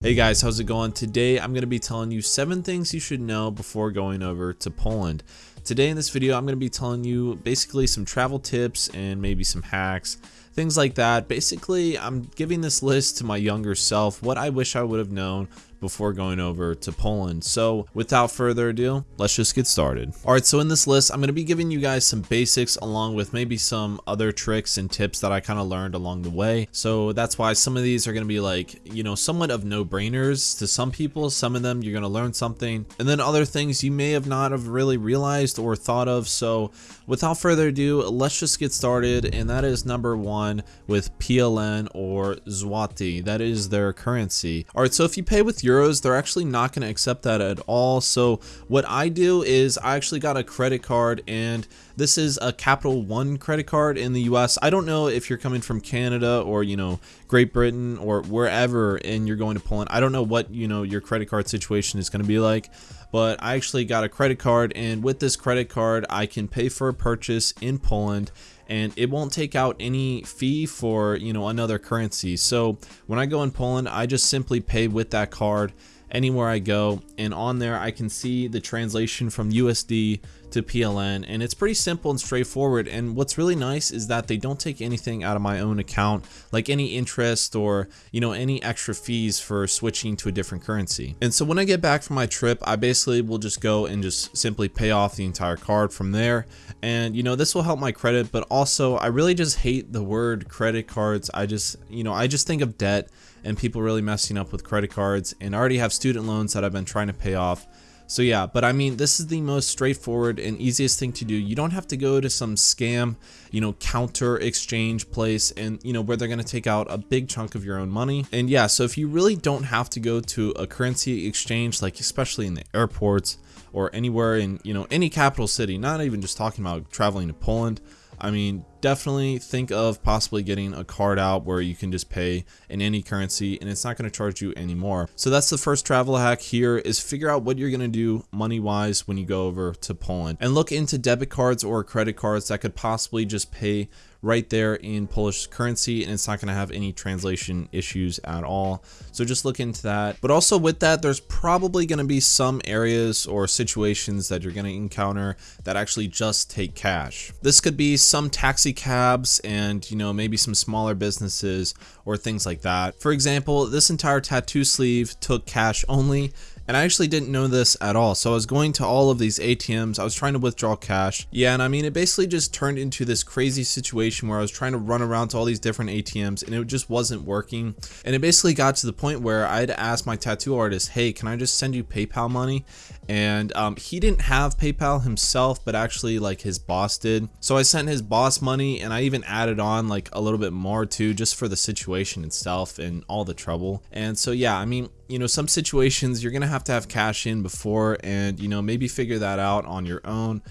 Hey guys, how's it going? Today I'm going to be telling you 7 things you should know before going over to Poland. Today in this video I'm going to be telling you basically some travel tips and maybe some hacks, things like that. Basically I'm giving this list to my younger self, what I wish I would have known before going over to Poland. So without further ado, let's just get started. Alright, so in this list, I'm to be giving you guys some basics along with maybe some other tricks and tips that I kind of learned along the way. So that's why some of these are to be like, you know, somewhat of no-brainers to some people. Some of them you're to learn something. And then other things you may have not have really realized or thought of. So without further ado, let's just get started. And that is number one with PLN or Zloty. That is their currency. Alright, so if you pay with euros, they're actually not going to accept that at all. So what I do is I actually got a credit card and this is a Capital One credit card in the US. I don't know if you're coming from Canada or, you know, Great Britain or wherever and you're going to Poland. I don't know what, you know, your credit card situation is going to be like, but I actually got a credit card and with this credit card, I can pay for a purchase in Poland and it won't take out any fee for you know another currency. So when I go in Poland I just simply pay with that card anywhere I go and on there I can see the translation from USD to PLN and it's pretty simple and straightforward and what's really nice is that they don't take anything out of my own account like any interest or you know any extra fees for switching to a different currency. And so when I get back from my trip I basically will just go and just simply pay off the entire card from there. And you know this will help my credit but also I really just hate the word credit cards. I just you know I just think of debt and people really messing up with credit cards and already have student loans that I've been trying to pay off. So yeah, but I mean, this is the most straightforward and easiest thing to do. You don't have to go to some scam, you know, counter exchange place and, you know, where they're going to take out a big chunk of your own money. And yeah, so if you really don't have to go to a currency exchange, like especially in the airports or anywhere in, you know, any capital city, not even just talking about traveling to Poland, I mean, definitely think of possibly getting a card out where you can just pay in any currency and it's not going to charge you anymore. So that's the first travel hack here is figure out what you're going to do money wise when you go over to Poland and look into debit cards or credit cards that could possibly just pay right there in Polish currency and it's not going to have any translation issues at all. So just look into that. But also with that, there's probably going to be some areas or situations that you're going to encounter that actually just take cash. This could be some taxi cabs and, you know, maybe some smaller businesses or things like that. For example, this entire tattoo sleeve took cash only and I actually didn't know this at all. So I was going to all of these ATMs. I was trying to withdraw cash. Yeah, and I mean, it basically just turned into this crazy situation where I was trying to run around to all these different ATMs and it just wasn't working. And it basically got to the point where I had to ask my tattoo artist, hey, can I just send you PayPal money? and um, he didn't have PayPal himself, but actually like his boss did. So I sent his boss money and I even added on like a little bit more too, just for the situation itself and all the trouble. And so yeah, I mean, you know, some situations you're gonna have to have cash in before and you know, maybe figure that out on your own.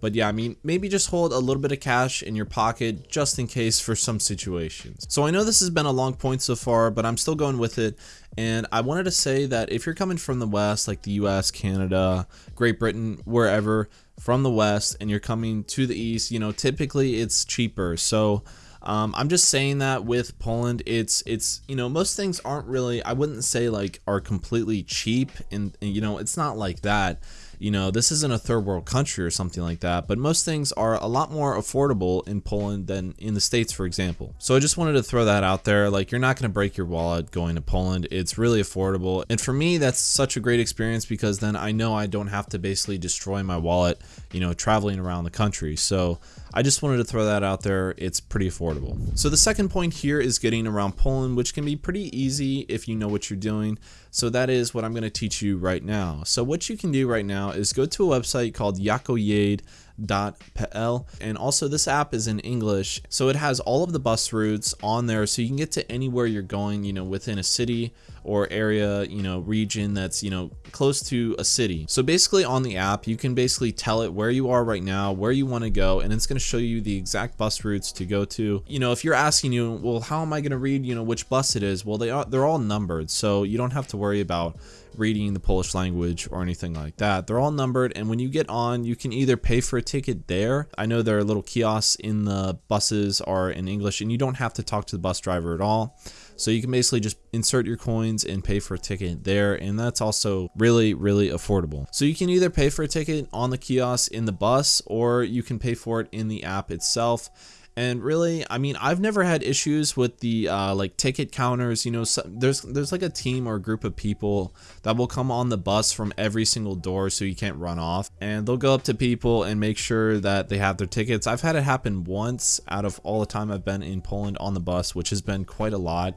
But yeah, I mean, maybe just hold a little bit of cash in your pocket just in case for some situations. So I know this has been a long point so far, but I'm still going with it. And I wanted to say that if you're coming from the West, like the US, Canada, Great Britain, wherever from the West, and you're coming to the East, you know, typically it's cheaper. So um, I'm just saying that with Poland, it's it's you know most things aren't really I wouldn't say like are completely cheap, and, and you know it's not like that you know, this isn't a third world country or something like that, but most things are a lot more affordable in Poland than in the States, for example. So I just wanted to throw that out there. Like, you're not going to break your wallet going to Poland. It's really affordable. And for me, that's such a great experience because then I know I don't have to basically destroy my wallet, you know, traveling around the country. So I just wanted to throw that out there. It's pretty affordable. So the second point here is getting around Poland, which can be pretty easy if you know what you're doing. So that is what I'm going to teach you right now. So what you can do right now is go to a website called Jakdojade bus.pl and also this app is in English so it has all of the bus routes on there so you can get to anywhere you're going you know within a city or area you know region that's you know close to a city. So basically on the app you can basically tell it where you are right now where you want to go and it's going to show you the exact bus routes to go to. You know if you're asking you well how am I going to read you know which bus it is? Well they are they're all numbered so you don't have to worry about reading the Polish language or anything like that. They're all numbered and when you get on, you can either pay for a ticket there. I know there are little kiosks in the buses are in English and you don't have to talk to the bus driver at all. So you can basically just insert your coins and pay for a ticket there. And that's also really, really affordable. So you can either pay for a ticket on the kiosk in the bus or you can pay for it in the app itself and really i mean i've never had issues with the uh, like ticket counters you know so there's there's like a team or a group of people that will come on the bus from every single door so you can't run off. And they'll go up to people and make sure that they have their tickets. I've had it happen once out of all the time i've been in poland on the bus which has been quite a lot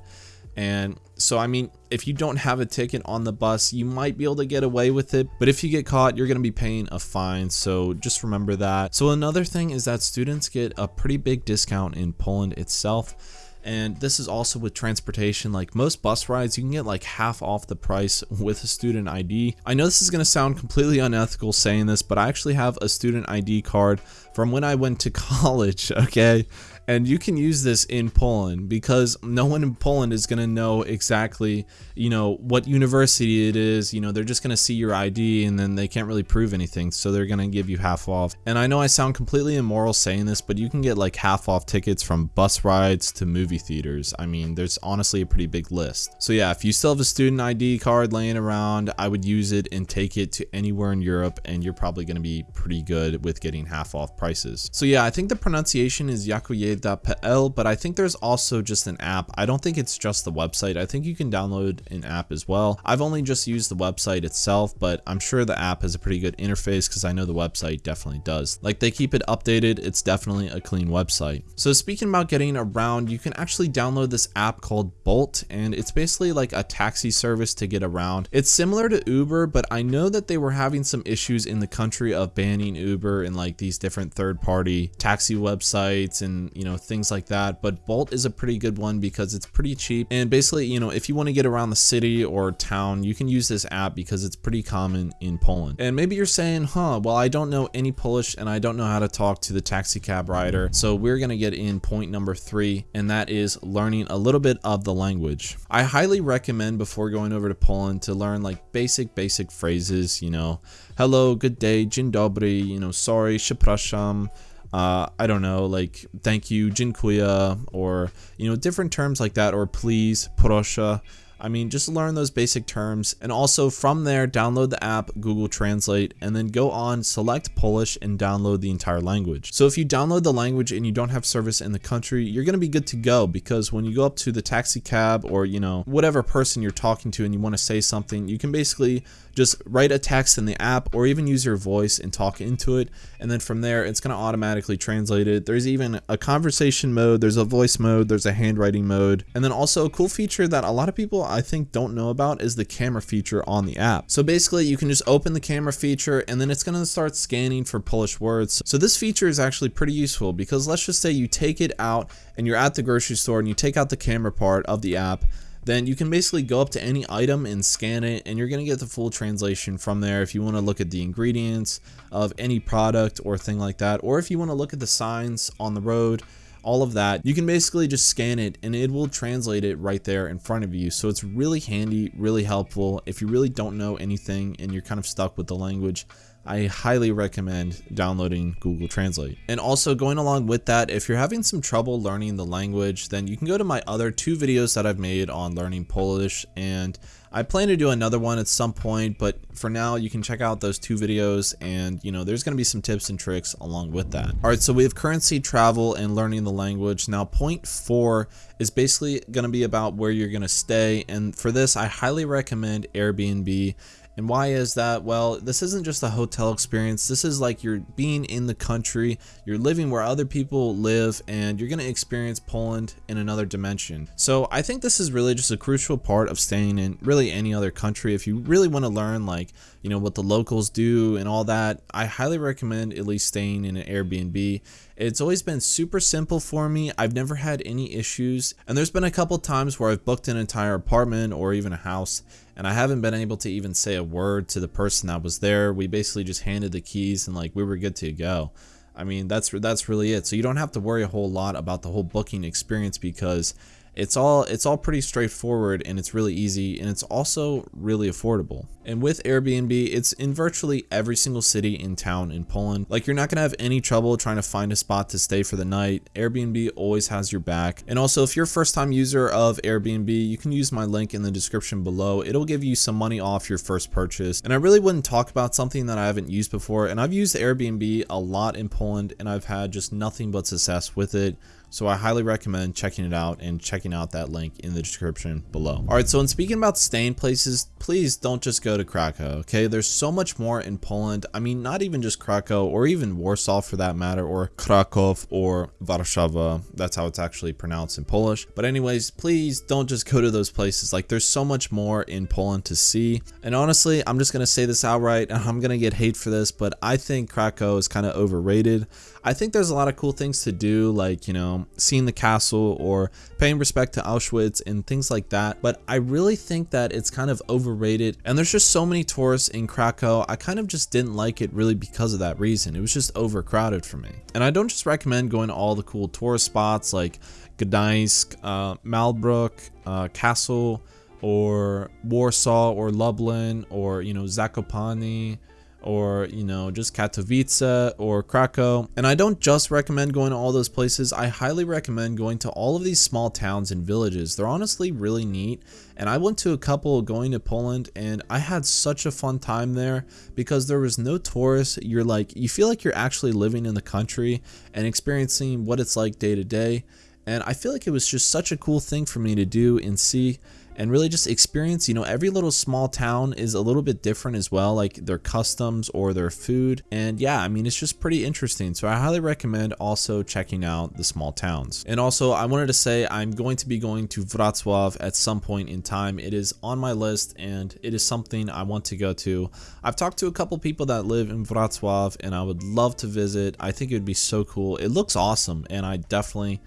and so, I mean, if you don't have a ticket on the bus, you might be able to get away with it. But if you get caught, you're going to be paying a fine. So just remember that. So another thing is that students get a pretty big discount in Poland itself. And this is also with transportation. Like most bus rides, you can get like half off the price with a student ID. I know this is going to sound completely unethical saying this, but I actually have a student ID card from when I went to college, okay? And you can use this in Poland because no one in Poland is going to know exactly, you know, what university it is. You know, they're just going to see your ID and then they can't really prove anything. So they're going to give you half off. And I know I sound completely immoral saying this, but you can get like half off tickets from bus rides to movie theaters. I mean, there's honestly a pretty big list. So yeah, if you still have a student ID card laying around, I would use it and take it to anywhere in Europe and you're probably going to be pretty good with getting half off prices. So yeah, I think the pronunciation is Yakuye Pl, but I think there's also just an app. I don't think it's just the website. I think you can download an app as well. I've only just used the website itself, but I'm sure the app has a pretty good interface because I know the website definitely does. Like they keep it updated. It's definitely a clean website. So speaking about getting around, you can actually download this app called Bolt, and it's basically like a taxi service to get around. It's similar to Uber, but I know that they were having some issues in the country of banning Uber and like these different third party taxi websites and, you know, things like that. But Bolt is a pretty good one because it's pretty cheap. And basically, you know, if you want to get around the city or town, you can use this app because it's pretty common in Poland. And maybe you're saying, huh, well, I don't know any Polish and I don't know how to talk to the taxi cab rider. So we're going to get in point number three, and that is learning a little bit of the language. I highly recommend before going over to Poland to learn like basic, basic phrases, you know, hello, good day, dzień dobry, you know, sorry, przepraszam, uh, I don't know, like thank you, dziękuję, or you know, different terms like that, or please, proszę. I mean, just learn those basic terms and also from there, download the app Google Translate and then go on, select Polish and download the entire language. So if you download the language and you don't have service in the country, you're going to be good to go because when you go up to the taxi cab or, you know, whatever person you're talking to and you want to say something, you can basically just write a text in the app or even use your voice and talk into it. And then from there, it's going to automatically translate it. There's even a conversation mode, there's a voice mode, there's a handwriting mode. And then also a cool feature that a lot of people I think don't know about is the camera feature on the app. So basically you can just open the camera feature and then it's going to start scanning for Polish words. So this feature is actually pretty useful because let's just say you take it out and you're at the grocery store and you take out the camera part of the app then you can basically go up to any item and scan it and you're going to get the full translation from there if you want to look at the ingredients of any product or thing like that or if you want to look at the signs on the road all of that you can basically just scan it and it will translate it right there in front of you. So it's really handy really helpful. If you really don't know anything and you're kind of stuck with the language I highly recommend downloading Google Translate. And also going along with that, if you're having some trouble learning the language, then you can go to my other two videos that I've made on learning Polish and I plan to do another one at some point, but for now you can check out those two videos and you know there's going to be some tips and tricks along with that. Alright, so we have currency, travel, and learning the language. Now point four is basically going to be about where you're going to stay and for this I highly recommend Airbnb and why is that? Well, this isn't just a hotel experience. This is like you're being in the country, you're living where other people live, and you're going to experience Poland in another dimension. So I think this is really just a crucial part of staying in really any other country. If you really want to learn like, you know, what the locals do and all that, I highly recommend at least staying in an Airbnb. It's always been super simple for me. I've never had any issues. And there's been a couple times where I've booked an entire apartment or even a house and I haven't been able to even say a word to the person that was there. We basically just handed the keys and like we were good to go. I mean, that's that's really it. So you don't have to worry a whole lot about the whole booking experience because it's all it's all pretty straightforward and it's really easy and it's also really affordable. And with Airbnb, it's in virtually every single city in town in Poland. Like you're not gonna have any trouble trying to find a spot to stay for the night. Airbnb always has your back. And also if you're a first time user of Airbnb, you can use my link in the description below. It'll give you some money off your first purchase. And I really wouldn't talk about something that I haven't used before. And I've used Airbnb a lot in Poland and I've had just nothing but success with it. So I highly recommend checking it out and checking out that link in the description below. All right, so in speaking about staying places, please don't just go to Krakow, okay? There's so much more in Poland. I mean, not even just Krakow or even Warsaw for that matter, or Krakow or Warszawa. That's how it's actually pronounced in Polish. But anyways, please don't just go to those places. Like there's so much more in Poland to see. And honestly, I'm just going to say this outright and I'm going to get hate for this, but I think Krakow is kind of overrated. I think there's a lot of cool things to do, like, you know, seeing the castle or paying respect to Auschwitz and things like that. But I really think that it's kind of overrated. And there's just so many tourists in Krakow. I kind of just didn't like it really because of that reason. It was just overcrowded for me. And I don't just recommend going to all the cool tourist spots like Gdańsk, uh, Malbork, uh, Castle, or Warsaw, or Lublin, or, you know, Zakopane, or you know just Katowice or Krakow. And I don't just recommend going to all those places. I highly recommend going to all of these small towns and villages. They're honestly really neat. And I went to a couple going to Poland and I had such a fun time there because there was no tourists. You're like you feel like you're actually living in the country and experiencing what it's like day to day. And I feel like it was just such a cool thing for me to do and see and really just experience, you know, every little small town is a little bit different as well, like their customs or their food. And yeah, I mean, it's just pretty interesting. So I highly recommend also checking out the small towns. And also I wanted to say I'm going to be going to Wrocław at some point in time. It is on my list and it is something I want to go to. I've talked to a couple people that live in Wrocław and I would love to visit. I think it would be so cool. It looks awesome and I definitely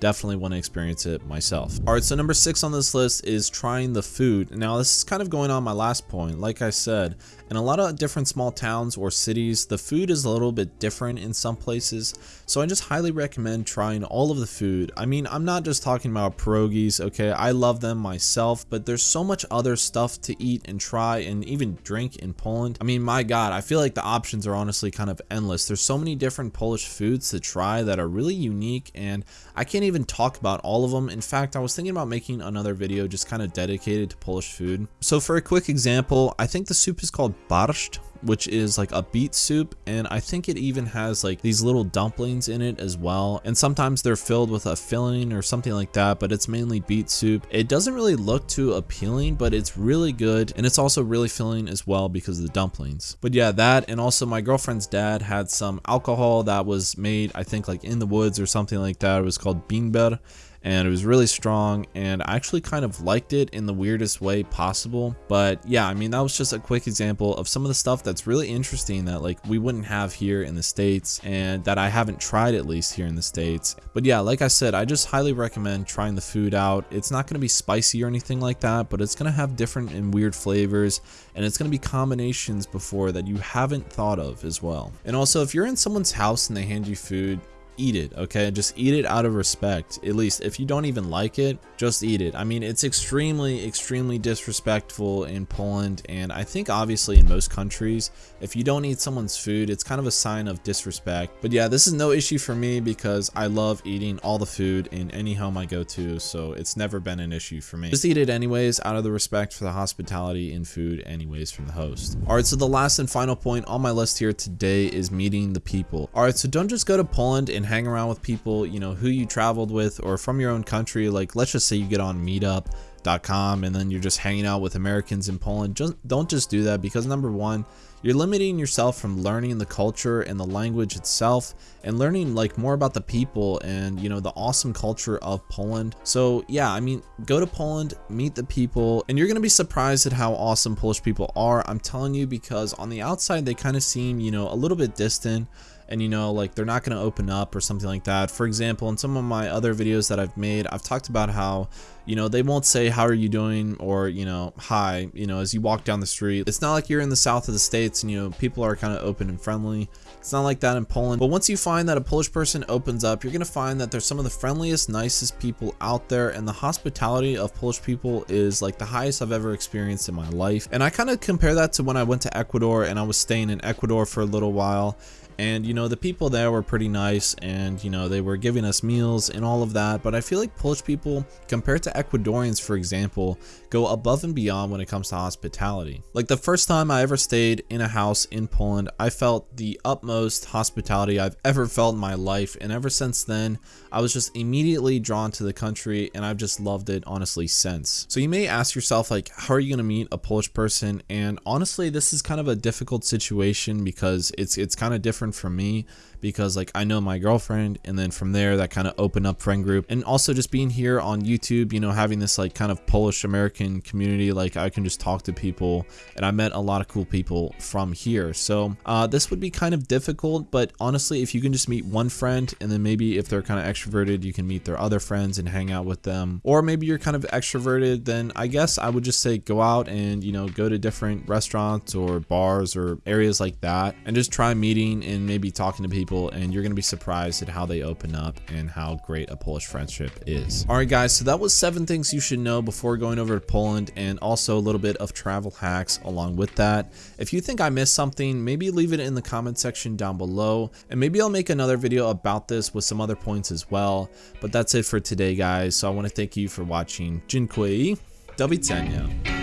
definitely want to experience it myself. All right, so number six on this list is trying the food. Now, this is kind of going on my last point. Like I said, in a lot of different small towns or cities, the food is a little bit different in some places. So I just highly recommend trying all of the food. I mean, I'm not just talking about pierogies, okay? I love them myself, but there's so much other stuff to eat and try and even drink in Poland. I mean, my God, I feel like the options are honestly kind of endless. There's so many different Polish foods to try that are really unique and I can't even even talk about all of them. In fact, I was thinking about making another video just kind of dedicated to Polish food. So for a quick example, I think the soup is called borscht, which is like a beet soup and I think it even has like these little dumplings in it as well. And sometimes they're filled with a filling or something like that but it's mainly beet soup. It doesn't really look too appealing but it's really good and it's also really filling as well because of the dumplings. But yeah that and also my girlfriend's dad had some alcohol that was made I think like in the woods or something like that. It was called bimber and it was really strong and I actually kind of liked it in the weirdest way possible. But yeah I mean that was just a quick example of some of the stuff that's really interesting that like we wouldn't have here in the States and that I haven't tried at least here in the States. But yeah like I said I just highly recommend trying the food out. It's not going to be spicy or anything like that but it's going to have different and weird flavors and it's going to be combinations before that you haven't thought of as well. And also if you're in someone's house and they hand you food eat it okay? Just eat it out of respect at least. If you don't even like it just eat it. I mean it's extremely extremely disrespectful in poland and i think obviously in most countries if you don't eat someone's food it's kind of a sign of disrespect. But yeah this is no issue for me because i love eating all the food in any home i go to so it's never been an issue for me. Just eat it anyways out of the respect for the hospitality and food anyways from the host. All right so the last and final point on my list here today is meeting the people. All right so don't just go to poland and hang around with people, you know, who you traveled with or from your own country. Like, let's just say you get on meetup.com and then you're just hanging out with Americans in Poland. Just don't just do that because number one, you're limiting yourself from learning the culture and the language itself and learning like more about the people and you know the awesome culture of Poland. So yeah, I mean, go to Poland, meet the people, and you're going to be surprised at how awesome Polish people are. I'm telling you because on the outside they kind of seem, you know, a little bit distant and you know like they're not going to open up or something like that. For example in some of my other videos that I've made I've talked about how you know they won't say how are you doing? or you know hi you know as you walk down the street. It's not like you're in the south of the states and you know people are kind of open and friendly. It's not like that in Poland. But once you find that a Polish person opens up you're gonna find that there's some of the friendliest nicest people out there and the hospitality of Polish people is like the highest I've ever experienced in my life. And I kind of compare that to when I went to Ecuador and I was staying in Ecuador for a little while and you know the people there were pretty nice and you know they were giving us meals and all of that. But I feel like Polish people compared to Ecuadorians for example go above and beyond when it comes to hospitality. Like the first time I ever stayed in a house in Poland I felt the utmost hospitality I've ever felt in my life. And ever since then I was just immediately drawn to the country and I've just loved it honestly since. So you may ask yourself like how are you gonna meet a Polish person? And honestly this is kind of a difficult situation because it's it's kind of different different from me because like I know my girlfriend and then from there that kind of opened up friend group. And also just being here on YouTube you know having this like kind of Polish American community like I can just talk to people and I met a lot of cool people from here. So uh, this would be kind of difficult but honestly if you can just meet one friend and then maybe if they're kind of extroverted you can meet their other friends and hang out with them. Or maybe you're kind of extroverted then I guess I would just say go out and you know go to different restaurants or bars or areas like that and just try meeting and maybe talking to people people and you're going to be surprised at how they open up and how great a Polish friendship is. All right, guys, so that was seven things you should know before going over to Poland and also a little bit of travel hacks along with that. If you think I missed something, maybe leave it in the comment section down below and maybe I'll make another video about this with some other points as well. But that's it for today, guys. So I want to thank you for watching. Dziękuję. Do widzenia.